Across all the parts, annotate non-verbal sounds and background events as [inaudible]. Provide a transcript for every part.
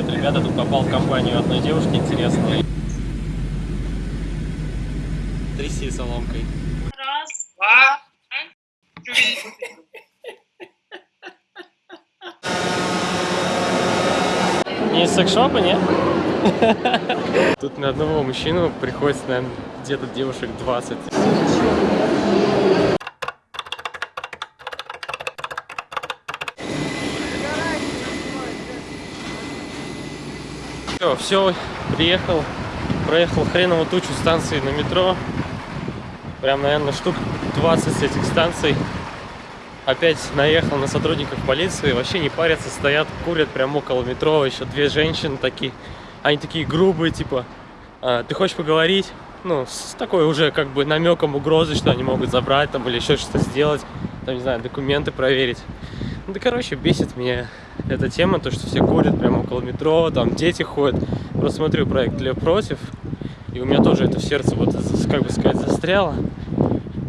Привет, ребята, тут попал в компанию одной девушки интересной. Тряси соломкой. Раз, два, три. Не из секшопа, не? Тут на одного мужчину приходится, наверное, где-то девушек 20. Все, все, приехал, проехал хреново тучу станций на метро. Прям, наверное, штук 20 этих станций. Опять наехал на сотрудников полиции, вообще не парятся, стоят, курят прямо около метро, еще две женщины такие, они такие грубые, типа, «А, ты хочешь поговорить? Ну, с такой уже как бы намеком угрозы, что они могут забрать там или еще что-то сделать, там, не знаю, документы проверить. Ну, да, короче, бесит меня эта тема, то, что все курят прямо около метро, там дети ходят. Просто смотрю проект Лев против, и у меня тоже это в сердце, вот, как бы сказать, застряло.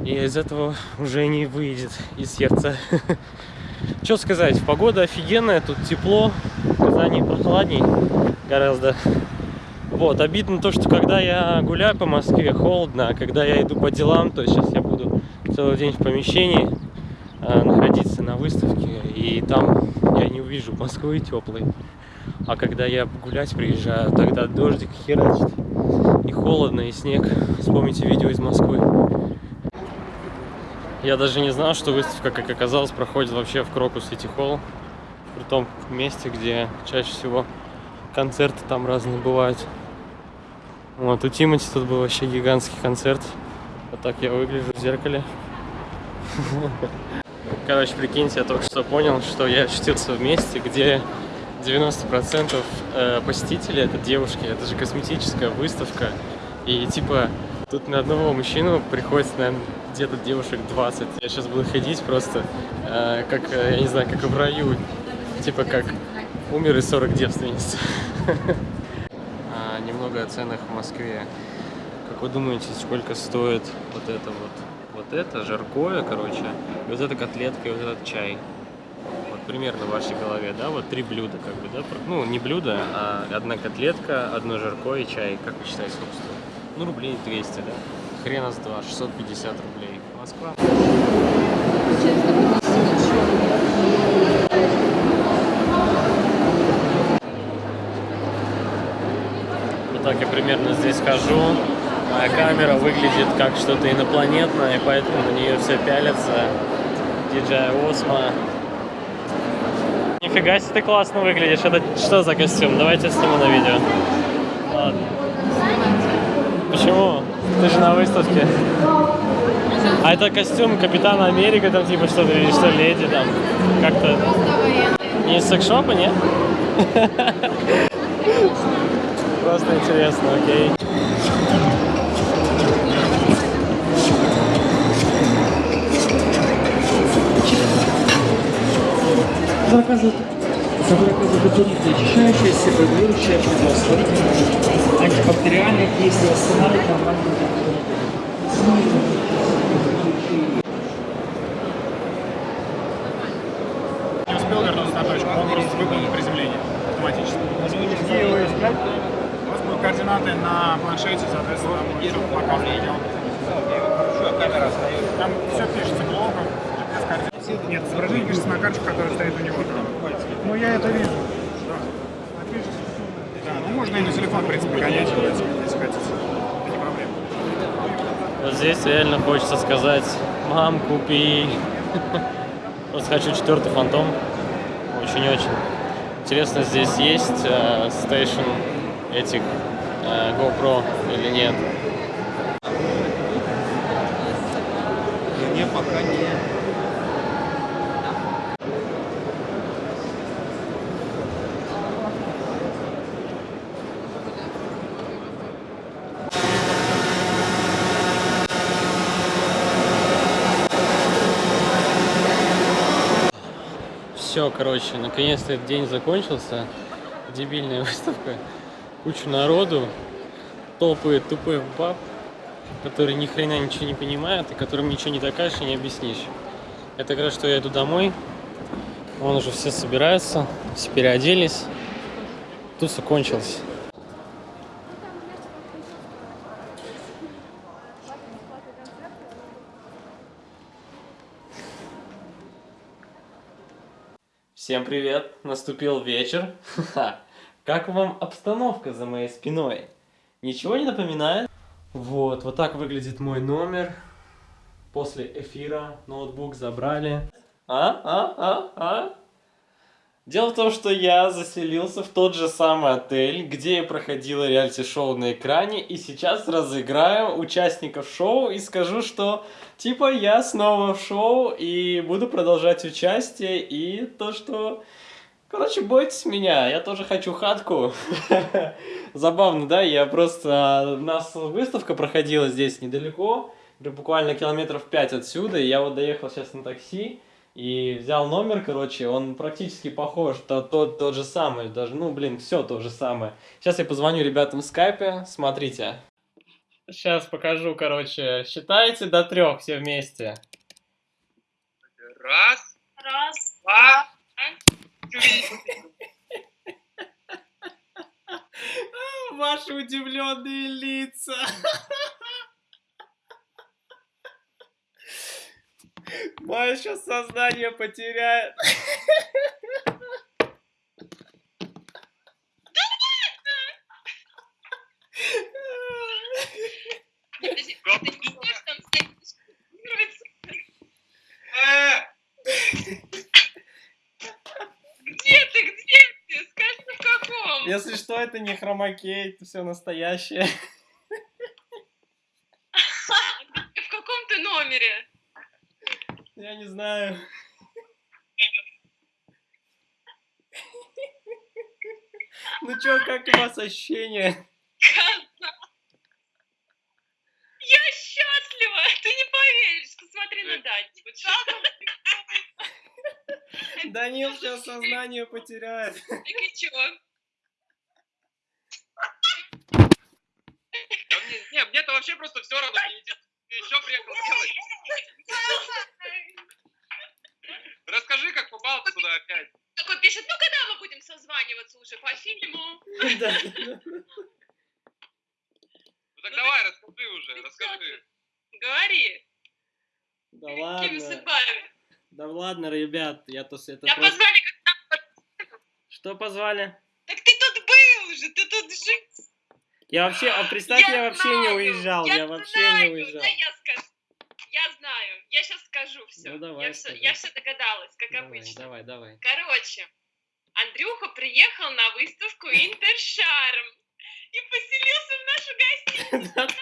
И из этого уже не выйдет из сердца. [laughs] Что сказать, погода офигенная, тут тепло, в Казани прохладней гораздо. Вот, обидно то, что когда я гуляю по Москве, холодно, а когда я иду по делам, то сейчас я буду целый день в помещении находиться на выставке, и там я не увижу Москвы теплой. А когда я гулять приезжаю, тогда дождик херачит, и холодно, и снег. Вспомните видео из Москвы. Я даже не знал, что выставка, как оказалось, проходит вообще в Крокус Сити Холл. При том месте, где чаще всего концерты там разные бывают. Вот, у Тимати тут был вообще гигантский концерт. Вот так я выгляжу в зеркале. [laughs] Короче, прикиньте, я только что понял, что я очутился в месте, где 90% э, посетителей это девушки. Это же косметическая выставка. И типа тут на одного мужчину приходится, наверное, где-то девушек 20. Я сейчас буду ходить просто, э, как, э, я не знаю, как в раю. Типа как умер и 40 девственниц. [laughs] А, немного о ценах в Москве. Как вы думаете, сколько стоит вот это вот? Вот это жаркое, короче, и вот эта котлетка, и вот этот чай. Вот примерно в вашей голове, да? Вот три блюда, как бы, да? Ну, не блюдо, а одна котлетка, одно жаркое и чай. Как вы считаете, сколько стоит? Ну, рублей 200, да? Хрена с два, 650 рублей. Москва. Вот так я примерно здесь хожу. Моя камера выглядит как что-то инопланетное, и поэтому на нее все пялятся. DJI Osmo. Нифига себе ты классно выглядишь. Это что за костюм? Давайте сниму на видео. Ладно. Почему? Ты же на выставке. А это костюм Капитана Америка, там типа что-то, или что, леди там, как-то... Не из секшопа, нет? [laughs] Просто интересно, окей. Заказывают заказывают дополнительное очищающее, себообилующее производство, антибактериальное действие, восстанавливает нормальную Не успел вернуться на точку, он просто выполнил приземление автоматически. Где его искать? У вас будут координаты на планшете, соответственно, где он. камера Там все пишется. Нет, изображение пишется на карточке, которая стоит у него. Ну, я это вижу. Да. Да, ну можно и на телефон, в принципе, гонять, если если хотите. Это не проблема. Вот здесь реально хочется сказать, мам, купи. Просто хочу четвертый фантом. Очень-очень. Интересно, здесь есть э, стейшн этих э, GoPro или нет? Мне пока не... Все, короче, наконец-то этот день закончился. Дебильная [laughs] выставка. Куча народу. Толпы тупых баб, которые ни хрена ничего не понимают и которым ничего не докажешь и не объяснишь. Это как раз, что я иду домой. Вон уже все собираются, все переоделись. Туса кончилась. Всем привет! Наступил вечер. Как вам обстановка за моей спиной? Ничего не напоминает? Вот, вот так выглядит мой номер. После эфира ноутбук забрали. А? А? А? А? Дело в том, что я заселился в тот же самый отель, где и проходило реалити-шоу на экране, и сейчас разыграю участников шоу и скажу, что типа я снова в шоу и буду продолжать участие, и то, что... Короче, бойтесь меня, я тоже хочу хатку. [laughs] Забавно, да? Я просто... У нас выставка проходила здесь недалеко, буквально километров 5 отсюда, и я вот доехал сейчас на такси, и взял номер, короче, он практически похож, то, тот, тот же самый, даже, ну, блин, все то же самое. Сейчас я позвоню ребятам в скайпе, смотрите. Сейчас покажу, короче, считайте до трех все вместе. Раз, раз, два, три. [laughs] Ваши удивленные лица. [laughs] Моя сейчас сознание потеряет. Подожди, ты не видишь, там стоит Где ты, где ты? Скажи, в каком? Если что, это не хромакей, это все настоящее. В каком ты номере? Я не знаю. Ну чё, как у вас ощущения? Я счастлива! Ты не поверишь, посмотри на что Данил сейчас сознание потеряет. Так и чё? Мне-то вообще просто все равно. Еще приехал делать? Ты туда опять. Такой пишет, ну когда мы будем созваниваться уже по фильму? [laughs] Да. Ну так давай, расскажи уже, ты расскажи. Говори, Да ладно. Да ладно, ребят, я то с это просто- позвали, Что позвали? так ты тут был уже, ты тут жил. Я вообще, а представь, я, вообще не знаю, уезжал, я, вообще знаю, не уезжал. Да, я скажу. Я знаю, я сейчас скажу все. Ну, давай, я, все я все догадалась, как Давай, обычно. давай, давай. Короче, Андрюха приехал на выставку Интершарм и поселился в нашу гостиницу.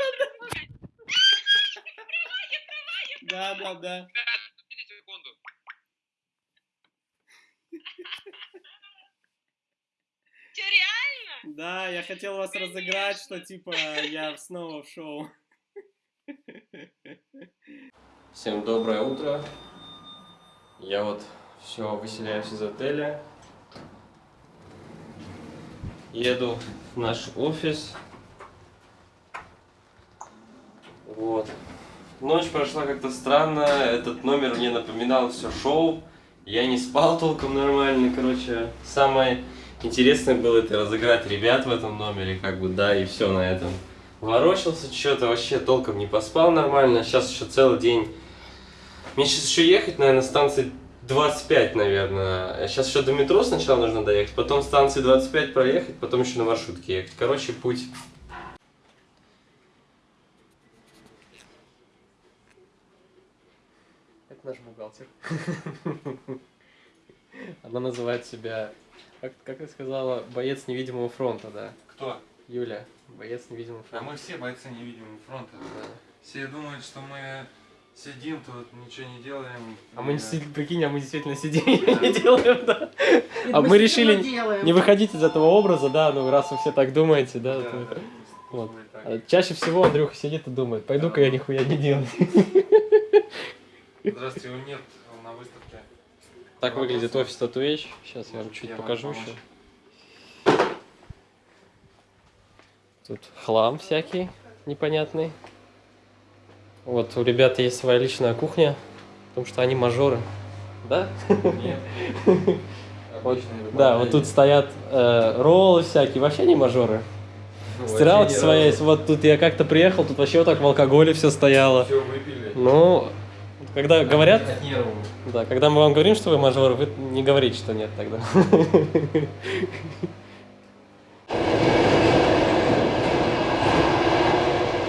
Да, да, да. Секунду. Че, реально? Да, я хотел вас разыграть, что типа я снова в шоу. [laughs] Всем доброе утро. Я вот все выселяюсь из отеля. Еду в наш офис. Вот. Ночь прошла как-то странно. Этот номер мне напоминал все шоу. Я не спал толком нормально, короче. Самое интересное было это разыграть ребят в этом номере, как бы, да, и все на этом. Ворочался что-то, вообще толком не поспал нормально. Сейчас еще целый день. Мне сейчас еще ехать, наверное, станции 25, наверное. Сейчас еще до метро сначала нужно доехать, потом станции 25 проехать, потом еще на маршрутке ехать. Короче, путь. Это наш бухгалтер. [laughs] Она называет себя, как, как ты сказала, боец невидимого фронта, да? Кто? Юля, боец невидимого А фронта. мы все бойцы невидимого фронта. Да. Все думают, что мы сидим тут, ничего не делаем. А мы, не прикинь, а мы действительно сидим и не делаем, да. А мы решили не выходить из этого образа, да, ну раз вы все так думаете, да. Вот. А Чаще всего Андрюха сидит и думает, пойду-ка я нихуя не делаю. [laughs] Здравствуйте, его нет на выставке. Так выглядит офис Татуэч. Сейчас я вам чуть покажу еще. Тут хлам всякий непонятный. Вот у ребят есть своя личная кухня, потому что они мажоры. Да? Нет. Вот, да, вот тут стоят э, роллы всякие, вообще не мажоры. Стиралки своя есть. Вот тут я как-то приехал, тут вообще вот так в алкоголе все стояло. Все выпили. Ну, когда говорят, да, когда мы вам говорим, что вы мажоры, вы не говорите, что нет тогда. [laughs]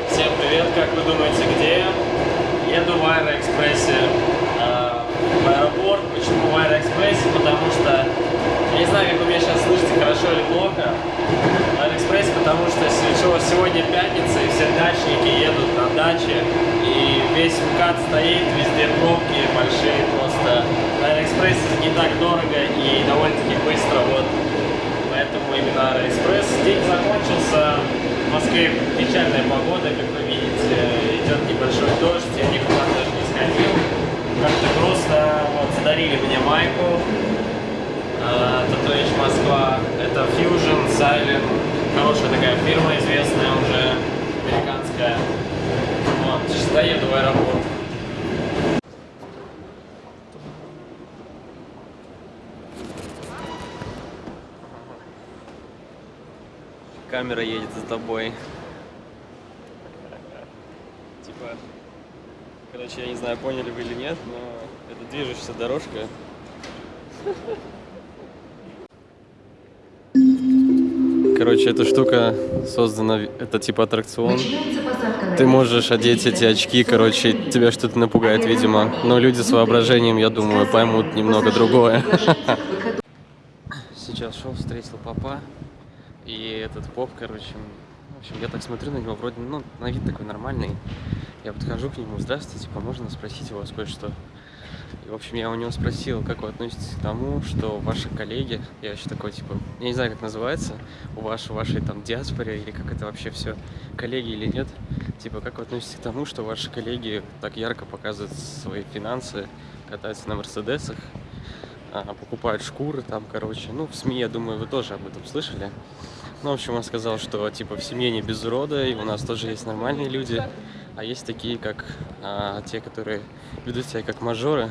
Всем привет, как вы думаете, где? Еду в Аэроэкспрессе э, в аэропорт. Почему в Аэроэкспрессе? Потому что я не знаю, как вы меня сейчас слышите, хорошо или плохо. В Аэроэкспрессе, потому что с- сегодня пятница, и все дачники едут на даче, и весь МКАД стоит, везде пробки большие просто. Это не так дорого и довольно-таки быстро, вот. Поэтому именно Аэроэкспресс. День закончился. В Москве печальная погода, как вы. Идет небольшой дождь, я никуда даже не сходил. Как-то грустно. Вот, подарили мне майку. А, Татуэйч Москва. Это Fusion, Silent. Хорошая такая фирма, известная уже, американская. Вот, сейчас доеду в аэропорт. Камера едет за тобой. Типа, короче, я не знаю, поняли вы или нет, но это движущаяся дорожка. Короче, эта штука создана, это типа аттракцион. Ты можешь одеть эти очки, короче, тебя что-то напугает, видимо. Но люди с воображением, я думаю, поймут немного другое. Сейчас шел, встретил папа. И этот поп, короче, в общем, я так смотрю на него, вроде, ну, на вид такой нормальный. Я подхожу к нему, здравствуйте, типа, можно спросить у вас кое-что? И, в общем, я у него спросил, как вы относитесь к тому, что ваши коллеги, я еще такой, типа, я не знаю, как называется, у вас, в вашей там диаспоре, или как это вообще все, коллеги или нет, типа, как вы относитесь к тому, что ваши коллеги так ярко показывают свои финансы, катаются на Мерседесах, а, покупают шкуры там, короче. Ну, в СМИ, я думаю, вы тоже об этом слышали. Ну, в общем, он сказал, что, типа, в семье не без урода, и у нас тоже есть нормальные люди, а есть такие, как а, те, которые ведут себя как мажоры.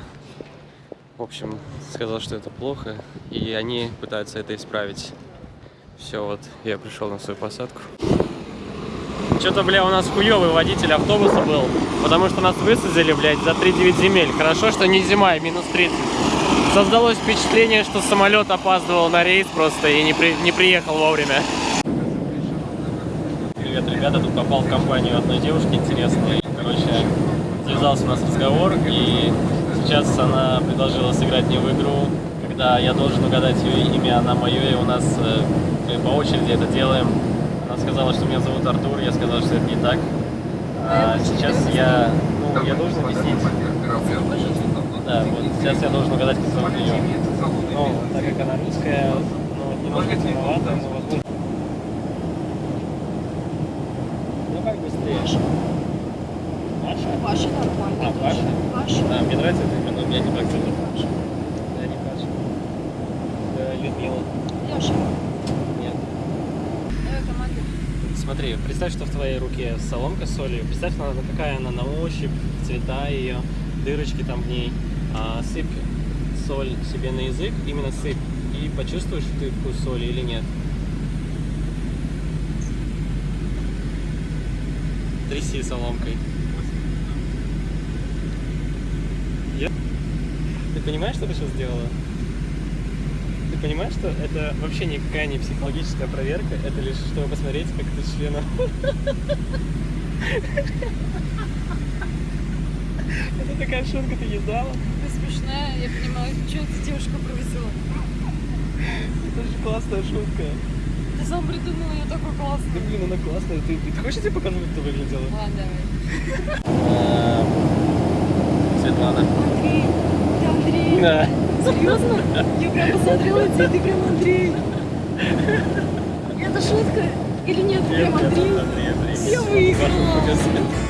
В общем, сказал, что это плохо, и они пытаются это исправить. Все, вот, я пришел на свою посадку. Что-то, бля, у нас хуёвый водитель автобуса был, потому что нас высадили, блядь, за 3-9 земель. Хорошо, что не зима, и минус 30. Создалось впечатление, что самолет опаздывал на рейс просто и не, при- не приехал вовремя. Привет, ребята, тут попал в компанию одной девушки интересной. Короче, завязался у нас разговор, и сейчас она предложила сыграть мне в игру, когда я должен угадать ее имя, она мое, и у нас э, мы по очереди это делаем. Она сказала, что меня зовут Артур, я сказал, что это не так. А сейчас я, ну, я должен объяснить. Да, вот сейчас я должен угадать, как зовут ее. Ну, так как она русская, ну, немного темновато, но возможно... Быстрее. Маша? Паша нормально. А, Паша? Паша. Да, мне нравится это имя, но у меня не так зовут. Паша. Да, не Паша. Да, Людмила. Леша. Нет. Давай команду. Смотри, представь, что в твоей руке соломка с солью. Представь, она, какая она на ощупь, цвета ее, дырочки там в ней. А, сыпь соль себе на язык, именно сыпь. И почувствуешь ты вкус соли или нет. Тряси соломкой. Я- Ты понимаешь, что ты сейчас сделала? Ты понимаешь, что это вообще никакая не психологическая проверка, это лишь чтобы посмотреть, как ты члена. Это такая шутка, ты не знала? Ты смешная, я понимаю, что эта девушка провезла. Это же классная шутка. Ты сам придумал ее такой классный. Да блин, она классная. Ты, ты хочешь, я тебе покажу, как ты выглядела? Ладно, давай. Светлана. Андрей, ты Андрей. Да. Серьезно? Я прям посмотрела тебя, ты прям Андрей. Это шутка или нет? Прям Андрей. Я выиграла.